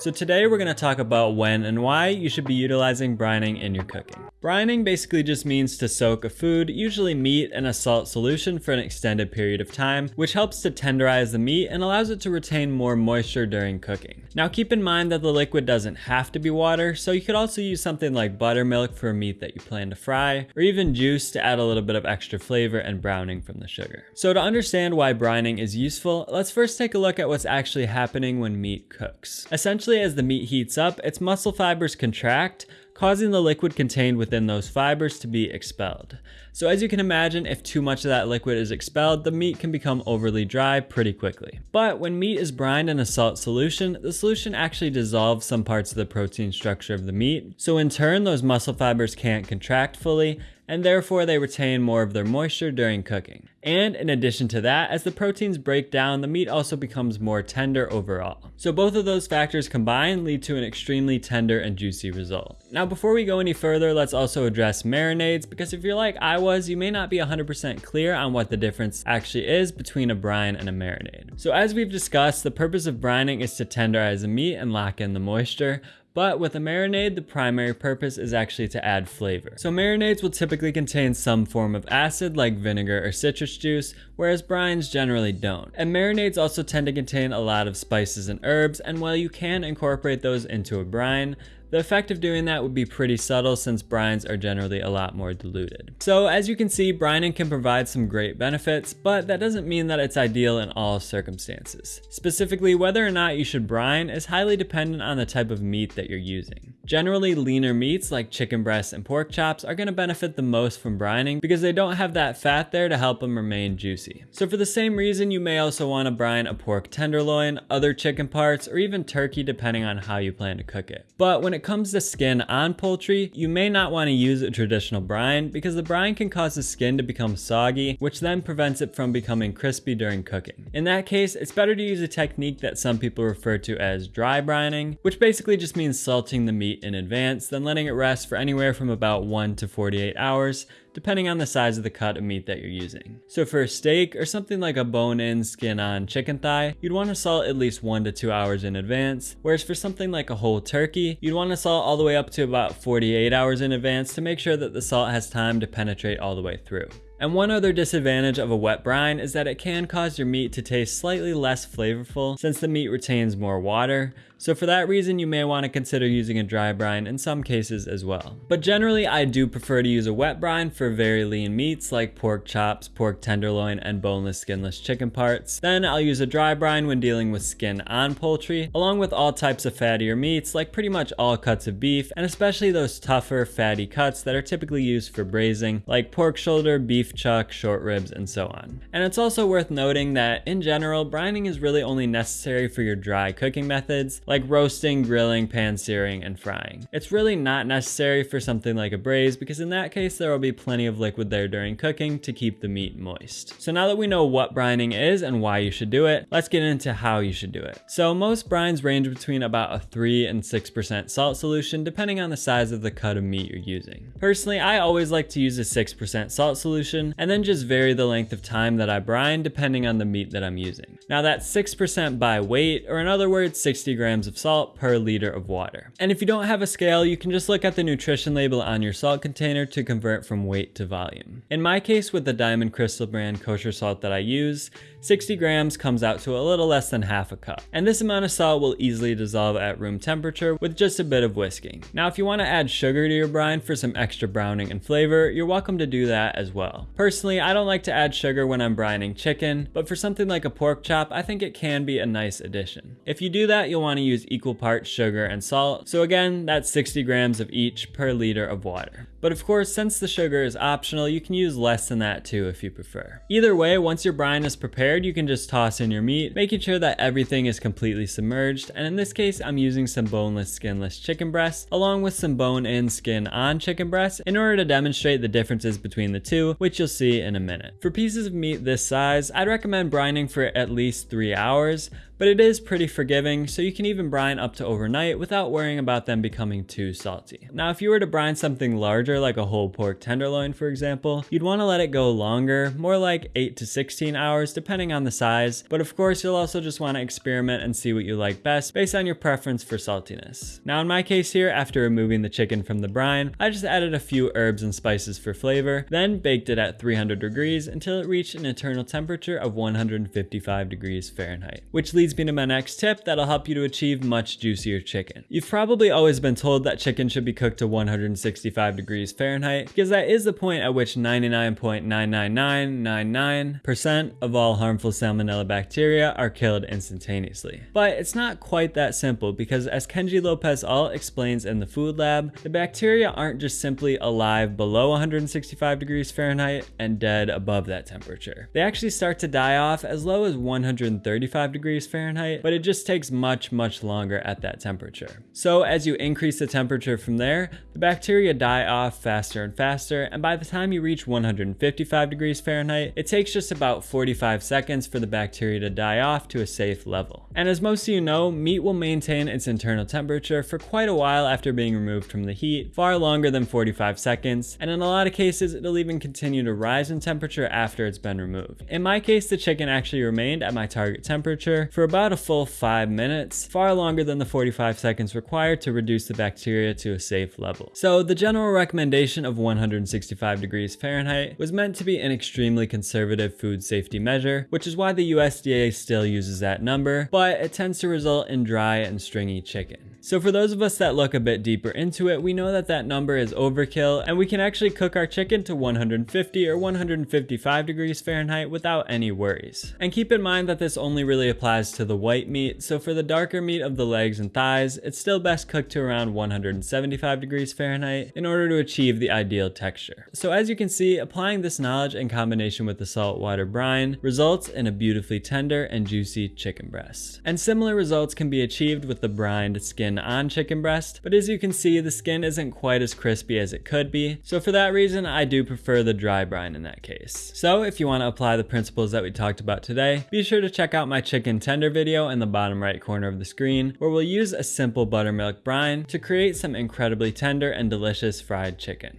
So today we're going to talk about when and why you should be utilizing brining in your cooking. Brining basically just means to soak a food, usually meat, in a salt solution for an extended period of time, which helps to tenderize the meat and allows it to retain more moisture during cooking. Now keep in mind that the liquid doesn't have to be water, so you could also use something like buttermilk for a meat that you plan to fry, or even juice to add a little bit of extra flavor and browning from the sugar. So to understand why brining is useful, let's first take a look at what's actually happening when meat cooks. Essentially Essentially, as the meat heats up, its muscle fibers contract, causing the liquid contained within those fibers to be expelled. So as you can imagine, if too much of that liquid is expelled, the meat can become overly dry pretty quickly. But when meat is brined in a salt solution, the solution actually dissolves some parts of the protein structure of the meat. So in turn, those muscle fibers can't contract fully, and therefore they retain more of their moisture during cooking. And in addition to that, as the proteins break down, the meat also becomes more tender overall. So both of those factors combined lead to an extremely tender and juicy result. Now before we go any further, let's also address marinades, because if you're like I was, you may not be 100% clear on what the difference actually is between a brine and a marinade. So as we've discussed, the purpose of brining is to tenderize the meat and lock in the moisture, but with a marinade, the primary purpose is actually to add flavor. So marinades will typically contain some form of acid like vinegar or citrus juice, whereas brines generally don't. And marinades also tend to contain a lot of spices and herbs, and while you can incorporate those into a brine, the effect of doing that would be pretty subtle since brines are generally a lot more diluted. So as you can see, brining can provide some great benefits, but that doesn't mean that it's ideal in all circumstances. Specifically, whether or not you should brine is highly dependent on the type of meat that you're using. Generally, leaner meats like chicken breasts and pork chops are going to benefit the most from brining because they don't have that fat there to help them remain juicy. So for the same reason, you may also want to brine a pork tenderloin, other chicken parts, or even turkey depending on how you plan to cook it. But when it comes to skin on poultry, you may not want to use a traditional brine because the brine can cause the skin to become soggy, which then prevents it from becoming crispy during cooking. In that case, it's better to use a technique that some people refer to as dry brining, which basically just means salting the meat in advance, then letting it rest for anywhere from about 1 to 48 hours depending on the size of the cut of meat that you're using. So for a steak or something like a bone-in skin-on chicken thigh, you'd want to salt at least 1 to 2 hours in advance, whereas for something like a whole turkey, you'd want to salt all the way up to about 48 hours in advance to make sure that the salt has time to penetrate all the way through. And one other disadvantage of a wet brine is that it can cause your meat to taste slightly less flavorful since the meat retains more water, so for that reason you may want to consider using a dry brine in some cases as well. But generally I do prefer to use a wet brine for very lean meats like pork chops, pork tenderloin, and boneless skinless chicken parts. Then I'll use a dry brine when dealing with skin on poultry, along with all types of fattier meats like pretty much all cuts of beef, and especially those tougher fatty cuts that are typically used for braising like pork shoulder, beef chuck, short ribs, and so on. And it's also worth noting that in general, brining is really only necessary for your dry cooking methods, like roasting, grilling, pan searing, and frying. It's really not necessary for something like a braise because in that case there will be plenty of liquid there during cooking to keep the meat moist. So now that we know what brining is and why you should do it, let's get into how you should do it. So most brines range between about a 3 and 6% salt solution depending on the size of the cut of meat you're using. Personally, I always like to use a 6% salt solution and then just vary the length of time that I brine depending on the meat that I'm using. Now that's 6% by weight, or in other words, 60 grams of salt per liter of water. And if you don't have a scale, you can just look at the nutrition label on your salt container to convert from weight to volume. In my case with the Diamond Crystal brand kosher salt that I use, 60 grams comes out to a little less than half a cup. And this amount of salt will easily dissolve at room temperature with just a bit of whisking. Now if you want to add sugar to your brine for some extra browning and flavor, you're welcome to do that as well. Personally, I don't like to add sugar when I'm brining chicken, but for something like a pork chop, I think it can be a nice addition. If you do that, you'll want to use equal parts sugar and salt. So again, that's 60 grams of each per liter of water. But of course, since the sugar is optional, you can use less than that too if you prefer. Either way, once your brine is prepared, you can just toss in your meat, making sure that everything is completely submerged. And in this case, I'm using some boneless skinless chicken breasts, along with some bone-in skin-on chicken breasts in order to demonstrate the differences between the two, which you'll see in a minute. For pieces of meat this size, I'd recommend brining for at least three hours, but it is pretty forgiving, so you can even brine up to overnight without worrying about them becoming too salty. Now, if you were to brine something larger like a whole pork tenderloin, for example, you'd want to let it go longer, more like 8 to 16 hours depending on the size, but of course you'll also just want to experiment and see what you like best based on your preference for saltiness. Now in my case here, after removing the chicken from the brine, I just added a few herbs and spices for flavor, then baked it at 300 degrees until it reached an internal temperature of 155 degrees Fahrenheit. Which leads me to my next tip that'll help you to achieve much juicier chicken. You've probably always been told that chicken should be cooked to 165 degrees Fahrenheit because that is the point at which 99.99999% of all harmful salmonella bacteria are killed instantaneously. But it's not quite that simple because as Kenji López-Alt explains in the food lab, the bacteria aren't just simply alive below 165 degrees Fahrenheit and dead above that temperature. They actually start to die off as low as 135 degrees Fahrenheit, but it just takes much, much longer at that temperature. So as you increase the temperature from there, the bacteria die off faster and faster, and by the time you reach 155 degrees Fahrenheit, it takes just about 45 seconds for the bacteria to die off to a safe level. And as most of you know, meat will maintain its internal temperature for quite a while after being removed from the heat, far longer than 45 seconds, and in a lot of cases, it'll even continue to rise in temperature after it's been removed. In my case, the chicken actually remained at my target temperature for about a full 5 minutes, far longer than the 45 seconds required to reduce the bacteria to a safe level. So the general recommendation of 165 degrees Fahrenheit was meant to be an extremely conservative food safety measure, which is why the USDA still uses that number, but it tends to result in dry and stringy chicken. So for those of us that look a bit deeper into it, we know that that number is overkill and we can actually cook our chicken to 150 or 155 degrees Fahrenheit without any worries. And keep in mind that this only really applies to the white meat, so for the darker meat of the legs and thighs, it's still best cooked to around 175 degrees Fahrenheit in order to achieve the ideal texture. So as you can see, applying this knowledge in combination with the saltwater brine results in a beautifully tender and juicy chicken breast. And similar results can be achieved with the brined skin on chicken breast, but as you can see, the skin isn't quite as crispy as it could be, so for that reason, I do prefer the dry brine in that case. So if you want to apply the principles that we talked about today, be sure to check out my chicken tender video in the bottom right corner of the screen, where we'll use a simple buttermilk brine to create some incredibly tender and delicious fried chicken.